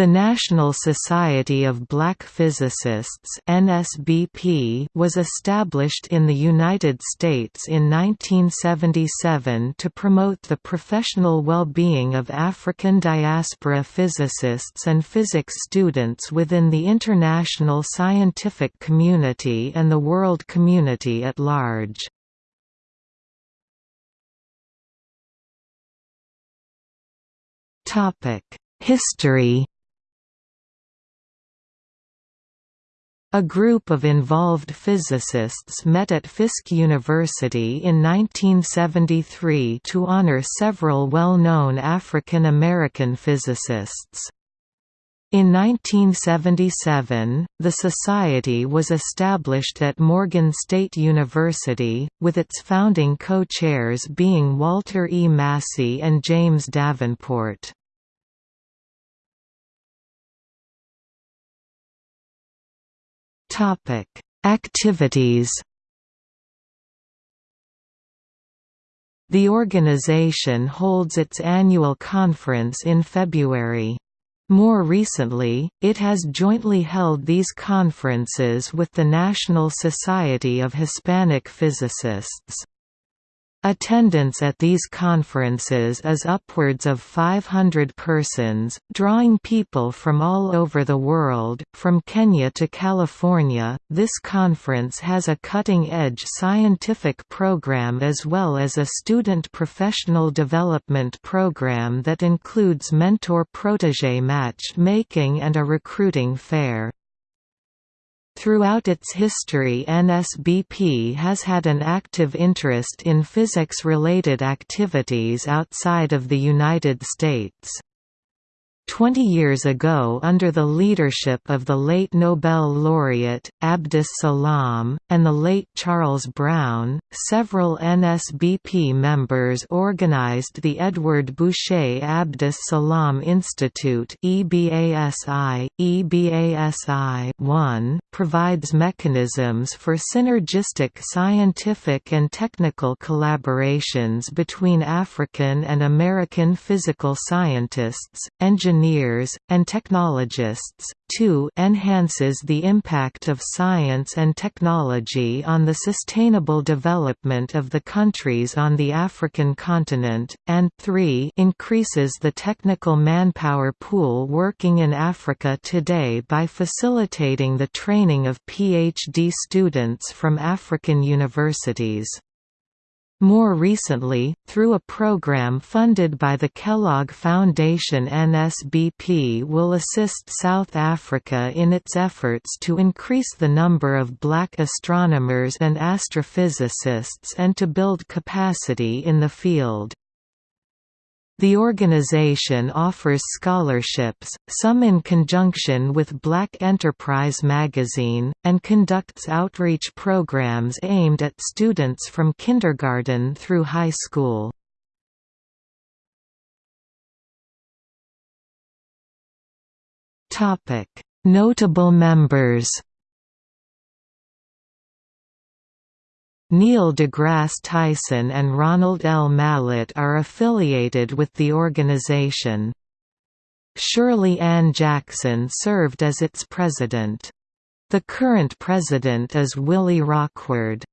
The National Society of Black Physicists (NSBP) was established in the United States in 1977 to promote the professional well-being of African diaspora physicists and physics students within the international scientific community and the world community at large. Topic: History A group of involved physicists met at Fisk University in 1973 to honor several well-known African American physicists. In 1977, the Society was established at Morgan State University, with its founding co-chairs being Walter E. Massey and James Davenport. Topic: Activities. The organization holds its annual conference in February. More recently, it has jointly held these conferences with the National Society of Hispanic Physicists. Attendance at these conferences is upwards of 500 persons, drawing people from all over the world, from Kenya to California. This conference has a cutting edge scientific program as well as a student professional development program that includes mentor protege match making and a recruiting fair. Throughout its history NSBP has had an active interest in physics-related activities outside of the United States. Twenty years ago under the leadership of the late Nobel laureate, Abdus Salam, and the late Charles Brown, several NSBP members organized the Edward Bouchet Abdus Salam Institute EBASI. EBASI 1 provides mechanisms for synergistic scientific and technical collaborations between African and American physical scientists, engineers and technologists. 2 enhances the impact of science and technology on the sustainable development of the countries on the African continent, and 3 increases the technical manpower pool working in Africa today by facilitating the training of PhD students from African universities. More recently, through a program funded by the Kellogg Foundation NSBP will assist South Africa in its efforts to increase the number of black astronomers and astrophysicists and to build capacity in the field. The organization offers scholarships, some in conjunction with Black Enterprise magazine, and conducts outreach programs aimed at students from kindergarten through high school. Notable members Neil deGrasse Tyson and Ronald L. Mallett are affiliated with the organization. Shirley Ann Jackson served as its president. The current president is Willie Rockward.